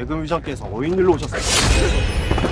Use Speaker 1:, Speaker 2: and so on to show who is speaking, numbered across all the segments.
Speaker 1: 내금 위장께서 어인 일로 오셨습니다.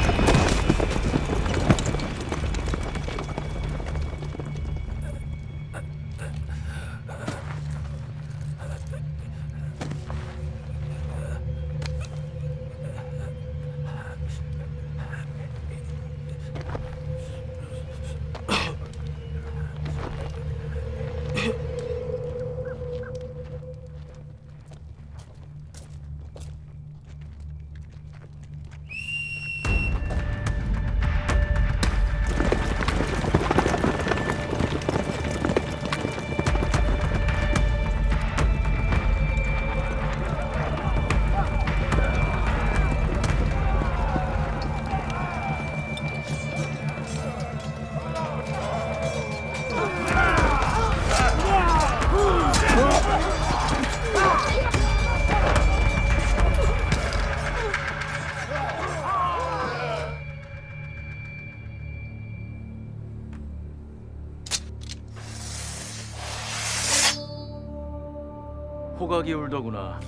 Speaker 2: 호각이 울더구나.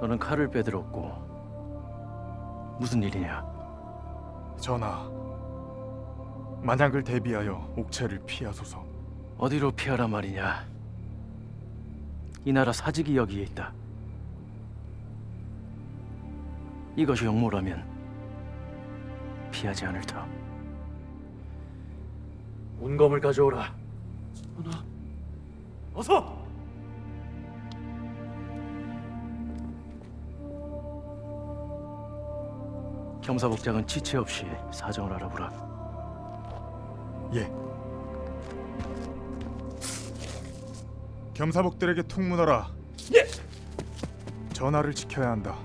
Speaker 2: 너는 칼을 빼들었고 무슨 일이냐?
Speaker 3: 전하, 만약을 대비하여 옥체를 피하소서.
Speaker 2: 어디로 피하란 말이냐? 이 나라 사직이 여기에 있다. 이것이 영모라면 피하지 않을 터. 운검을 가져오라. 전하. 어서! 겸사복장은 지체 없이 사정을 알아보라.
Speaker 3: 예. 겸사복들에게 통문하라.
Speaker 2: 예.
Speaker 3: 전하를 지켜야 한다.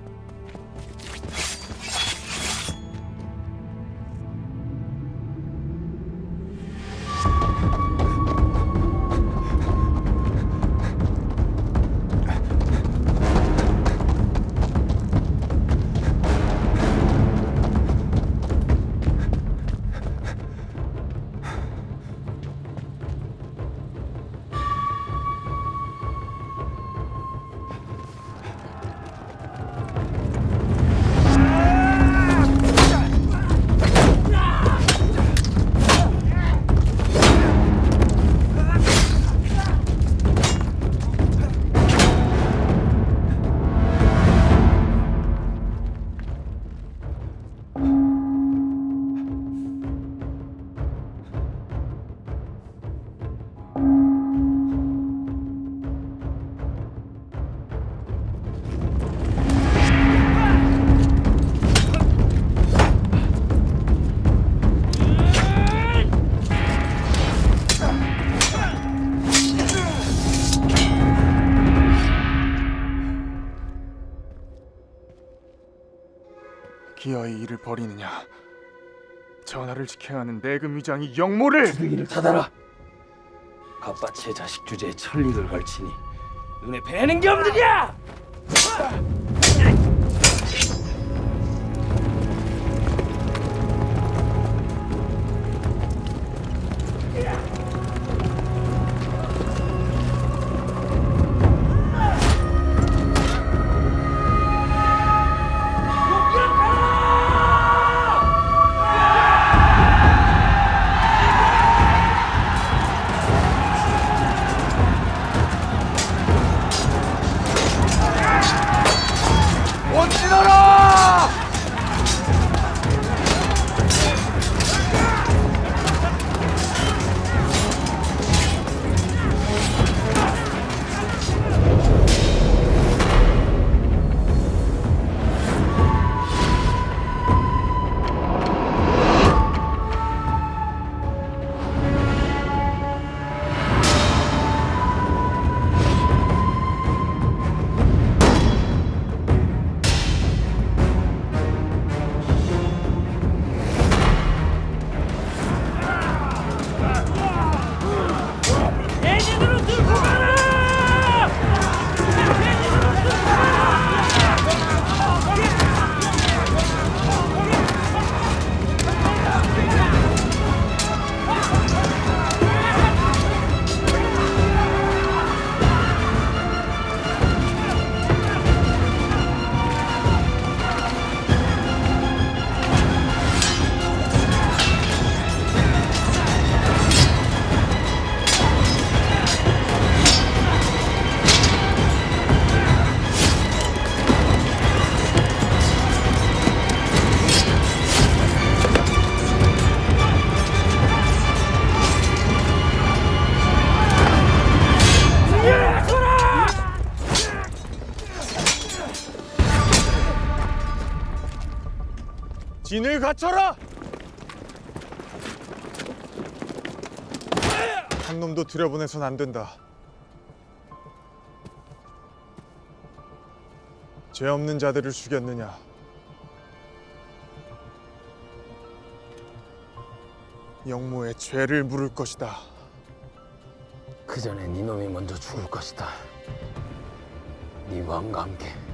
Speaker 3: 기어이 이를 버리느냐? 전하를 지켜야 하는 내금 위장이 영모를
Speaker 2: 주둥이를 닫아라. 갓바치의 자식 주제에 천리를 걸치니 눈에 뵈는 게 없느냐?
Speaker 3: 원진아라! 갖춰라! 한 놈도 들여보내선 안 된다. 죄 없는 자들을 죽였느냐? 영모의 죄를 물을 것이다.
Speaker 4: 그 전에 네 놈이 먼저 죽을 것이다. 네 왕과 함께.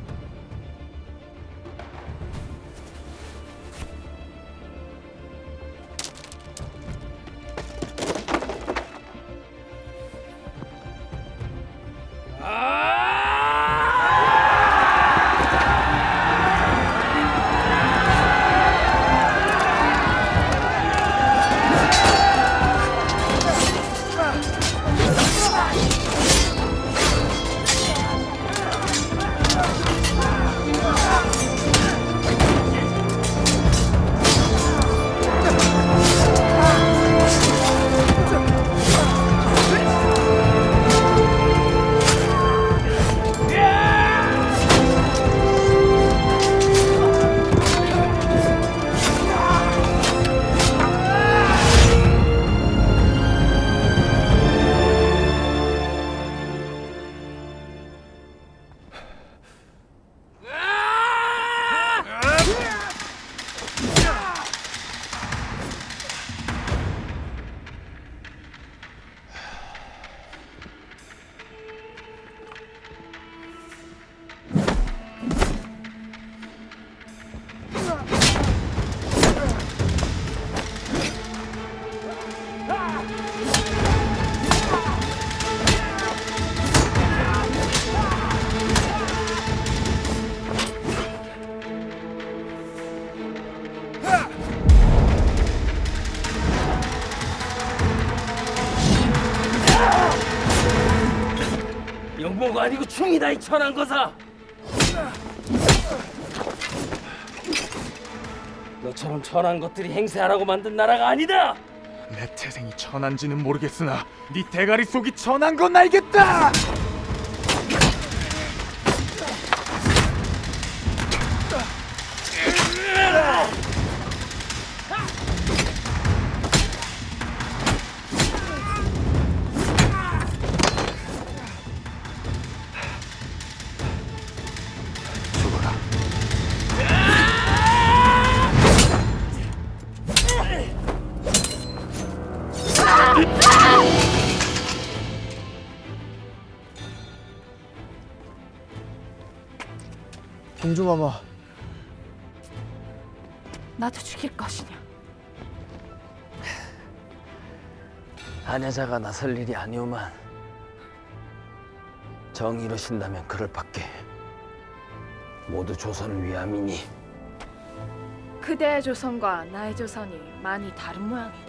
Speaker 4: 충이다 이 천한 거사. 너처럼 천한 것들이 행세하라고 만든 나라가 아니다.
Speaker 3: 내 태생이 천한지는 모르겠으나 네 대가리 속이 천한 건 알겠다.
Speaker 1: 공주마마
Speaker 5: 나도 죽일 것이냐?
Speaker 4: 아녀자가 나설 일이 아니오만 정의로 신다면 그럴 밖에 모두 조선을 위함이니
Speaker 5: 그대의 조선과 나의 조선이 많이 다른 모양이다.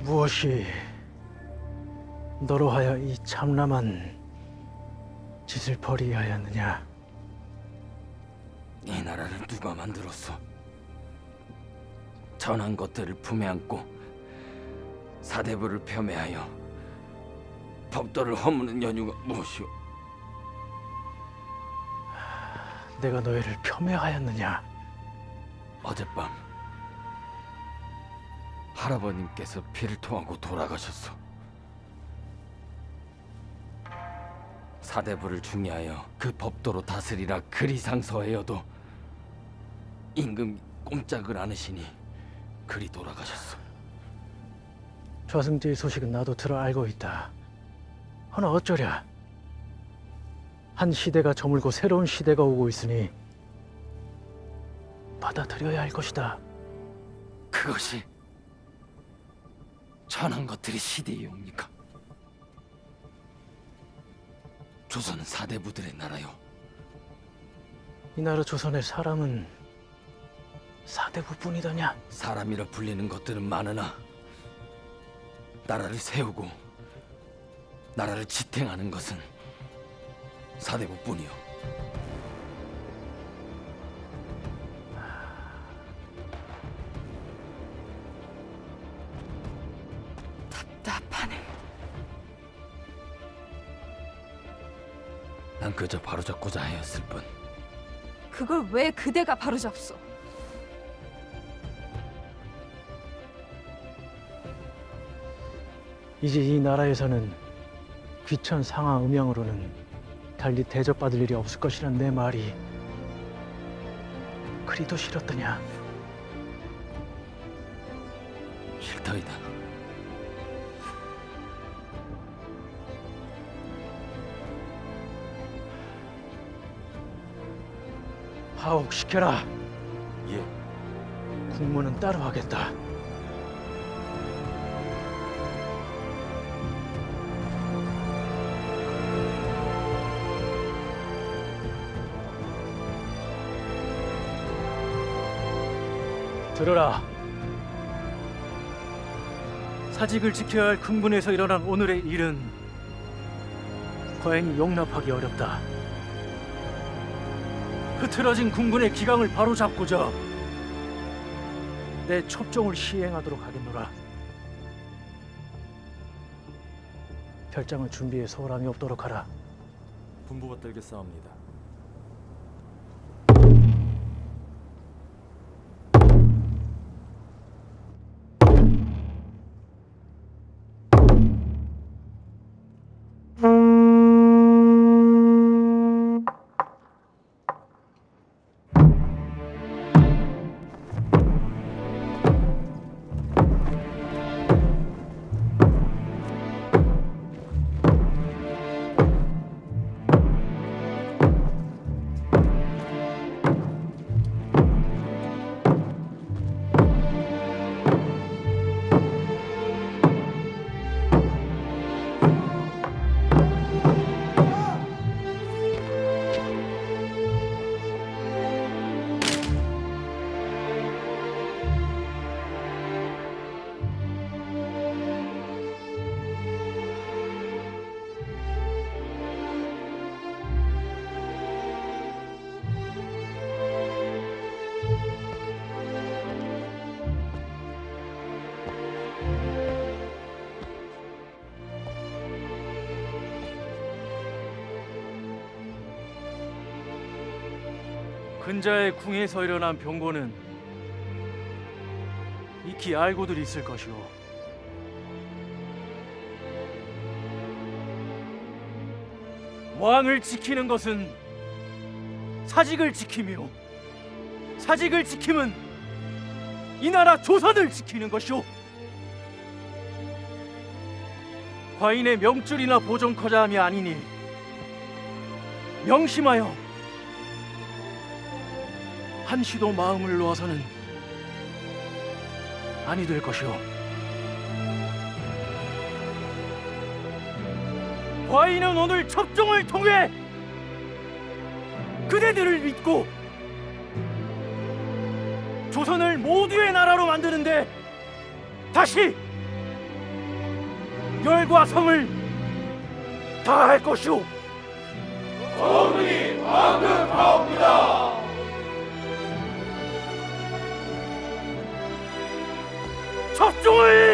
Speaker 2: 무엇이 너로 하여 이 참람한 짓을 벌이게 하였느냐?
Speaker 4: 이 나라를 누가 만들었어? 천한 것들을 품에 안고 사대부를 폄훼하여 법도를 허무는 연유가 무엇이오?
Speaker 2: 내가 너희를 폄훼하였느냐?
Speaker 4: 어젯밤 할아버님께서 피를 토하고 돌아가셨어. 사대부를 중요하여 그 법도로 다스리라 그리 상서하여도 임금 꼼짝을 않으시니 그리 돌아가셨어.
Speaker 2: 좌승제의 소식은 나도 들어 알고 있다. 허나 어쩌랴? 한 시대가 저물고 새로운 시대가 오고 있으니 받아들여야 할 것이다.
Speaker 4: 그것이 천한 것들이 시대에 옵니까? 조선은 사대부들의 나라요.
Speaker 2: 이 나라 조선의 사람은 사대부뿐이더냐?
Speaker 4: 사람이라 불리는 것들은 많으나 나라를 세우고 나라를 지탱하는 것은 사대부뿐이요. 그저 바로잡고자 하였을 뿐.
Speaker 5: 그걸 왜 그대가 바로 잡소?
Speaker 2: 이제 이 나라에서는 귀천 상하 음양으로는 달리 대접받을 일이 없을 것이란 내 말이 그리도 싫었더냐?
Speaker 4: 싫더이다.
Speaker 2: 하옥시켜라.
Speaker 4: 예.
Speaker 2: 국문은 따로 하겠다. 들어라. 사직을 지켜야 할 군군에서 일어난 오늘의 일은 과연히 용납하기 어렵다. 흐트러진 군군의 기강을 바로잡고자 내 첩종을 시행하도록 하겠노라. 별장을 준비해 소홀함이 없도록 하라.
Speaker 1: 분부받들겠사옵니다.
Speaker 2: 근자의 궁에서 일어난 병고는 익히 알고들 있을 것이오. 왕을 지키는 것은 사직을 지킴이요. 사직을 지킴은 이 나라 조선을 지키는 것이오. 과인의 명줄이나 보존커자함이 아니니 명심하여 한시도 마음을 놓아서는 아니 될 것이오. 과인은 오늘 첩종을 통해 그대들을 믿고 조선을 모두의 나라로 만드는데 다시 열과 성을 다할 것이오.
Speaker 3: 성이 방극하옵니다. 好，注意。